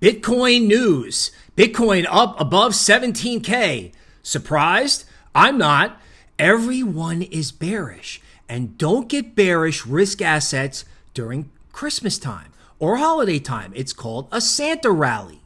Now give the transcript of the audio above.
Bitcoin news. Bitcoin up above 17K. Surprised? I'm not. Everyone is bearish. And don't get bearish risk assets during Christmas time or holiday time. It's called a Santa rally.